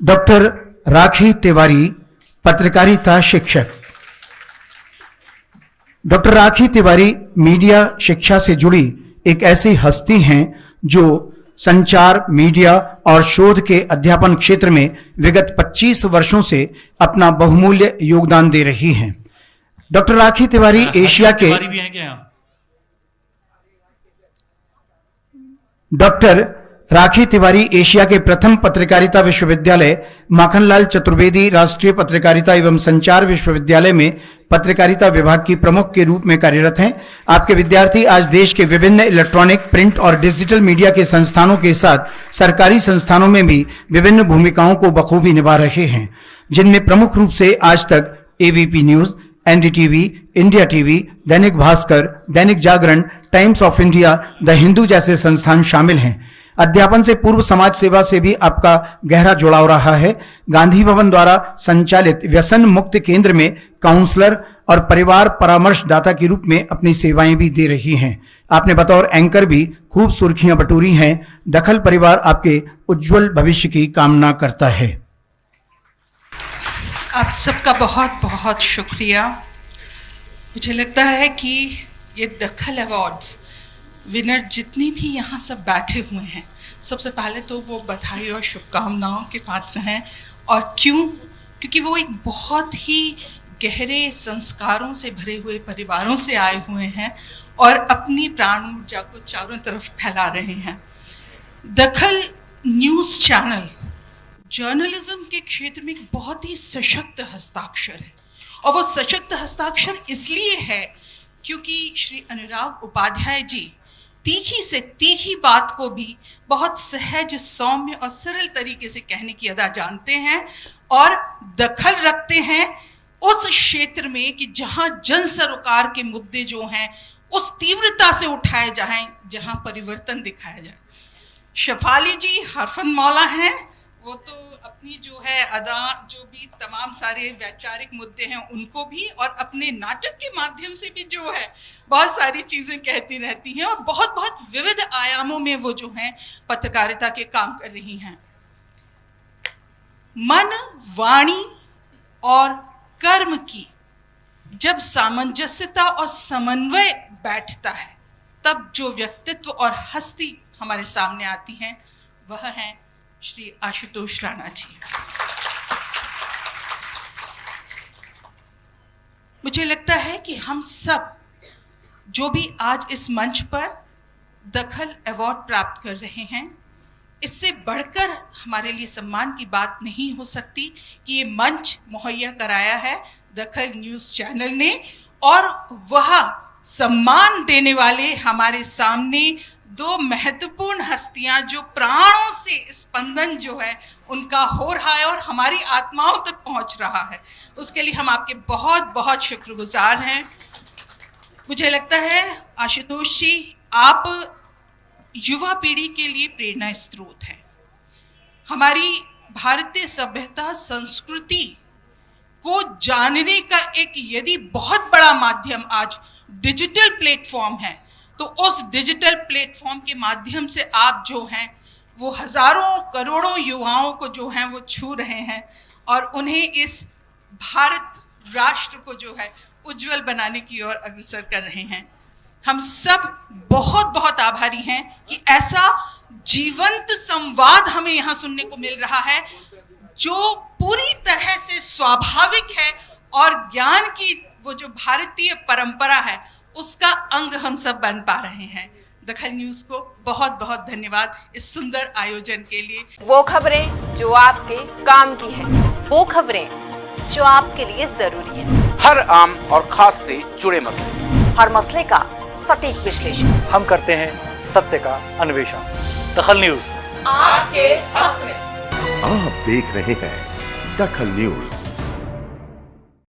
Doctor Rakhi Tiwari पत्रकारिता शिक्षक। Doctor Rakhi Tiwari media शिक्षा से जुड़ी एक ऐसी हस्ती हैं जो संचार मीडिया और शोध के अध्यापन क्षेत्र में विगत 25 वर्षों से अपना बहुमूल्य योगदान दे रही हैं। डॉक्टर राखी तिवारी एशिया के डॉक्टर राखी तिवारी एशिया के प्रथम पत्रकारिता विश्वविद्यालय, माखनलाल चतुर्वेदी राष्ट्रीय पत्रकारिता एवं संचार विश्वविद्यालय में पत्रकारिता विभाग की प्रमुख के रूप में कार्यरत हैं। आपके विद्यार्थी आज देश के विभिन्न इलेक्ट्रॉनिक, प्रिंट और डिजिटल मीडिया के संस्थानों के साथ सरकारी संस्थानों में भी विभिन्न भूमिकाओं को बखूबी निभा रहे हैं। जिनमें प्रमुख रूप से Aaj Tak ABP news NDTV India TV Dainik Bhaskar, Dainik Jagran Times of India the Hindu जैसे संस्थान शामिल हैं। अध्यापन से पूर्व समाज सेवा से भी आपका गहरा जुड़ाव रहा है। गांधी भवन द्वारा संचालित व्यसन मुक्त केंद्र में काउंसलर और परिवार परामर्शदाता के रूप में अपनी सेवाएँ भी दे रही हैं। आपने बतौर एंकर भी खूब सुर्खियाँ बटोरी हैं। दखल परिवार आपके उज्जवल भविष्य की कामना करता है। आप सबका बहुत बहुत शुक्रिया। मुझे लगता है कि ये दखल अवार्ड्स विनर जितने भी यहाँ सब बैठे हुए हैं, सबसे पहले तो वो बधाई और शुभकामनाओं के पात्र हैं। और क्यों? क्योंकि वो एक बहुत ही गहरे संस्कारों से भरे हुए परिवारों से आए हुए हैं और अपनी प्राण ऊर्जा को चारों तरफ़ फैला रहे हैं। दखल न्यूज़ चैनल, जर्नलिज्म के क्षेत्र में एक बहुत ही सशक्त हस्ताक्षर है। और वो सशक्त हस्ताक्षर इसलिए है क्योंकि श्री अनुराग उपाध्याय जी तीखी से तीखी बात को भी बहुत सहज, सौम्य और सरल तरीके से कहने की अदा जानते हैं और दखल रखते हैं उस क्षेत्र में कि जहाँ जन सरोकार के मुद्दे जो हैं, उस तीव्रता से उठाए जाएँ, जहाँ परिवर्तन दिखाया जाए। शफाली जी हरफन मौला हैं, वो तो अपनी जो है अदा, जो भी तमाम सारे वैचारिक मुद्दे हैं उनको भी और अपने नाटक के माध्यम से भी जो है बहुत सारी चीज़ें कहती रहती हैं और बहुत बहुत विविध आयामों में वो जो हैं पत्रकारिता के काम कर रही हैं। मन, वाणी और कर्म की जब सामंजस्यता और समन्वय बैठता है, तब जो व्यक्तित्व और हस्ती हमारे सामने आती हैं, वह है श्री आशुतोष राणा जी मुझे लगता है कि हम सब जो भी आज इस मंच पर दखल अवार्ड प्राप्त कर रहे हैं, इससे बढ़कर हमारे लिए सम्मान की बात नहीं हो सकती कि ये मंच मुहैया कराया है दखल न्यूज़ चैनल ने और वह सम्मान देने वाले हमारे सामने दो महत्वपूर्ण हस्तियाँ जो प्राणों से स्पंदन जो है, उनका हो रहा है और हमारी आत्माओं तक पहुँच रहा है। उसके लिए हम आपके बहुत बहुत शुक्रगुजार हैं। मुझे लगता है, आशुतोष जी, आप युवा पीढ़ी के लिए प्रेरणा स्रोत हैं। हमारी भारतीय सभ्यता, संस्कृति को जानने का एक यदि बहुत बड़ा माध्यम आज डिजिटल प्लेटफॉर्म है तो उस डिजिटल प्लेटफॉर्म के माध्यम से आप जो हैं, वो हज़ारों करोड़ों युवाओं को जो हैं, वो छू रहे हैं और उन्हें इस भारत राष्ट्र को जो है, उज्जवल बनाने की ओर अग्रसर कर रहे हैं। हम सब बहुत बहुत आभारी हैं कि ऐसा जीवंत संवाद हमें यहाँ सुनने को मिल रहा है, जो पूरी तरह से स्वाभाविक है और ज्ञान की वो जो भारतीय परंपरा है उसका अंग हम सब बन पा रहे हैं। दखल न्यूज़ को बहुत बहुत धन्यवाद इस सुंदर आयोजन के लिए। वो खबरें जो आपके काम की है वो खबरें जो आपके लिए ज़रूरी है। हर आम और खास से जुड़े मसले। हर मसले का सटीक विश्लेषण। हम करते हैं सत्य का अन्वेषण। दखल न्यूज़। आपके हक में। आप देख रहे हैं दखल न्यूज़।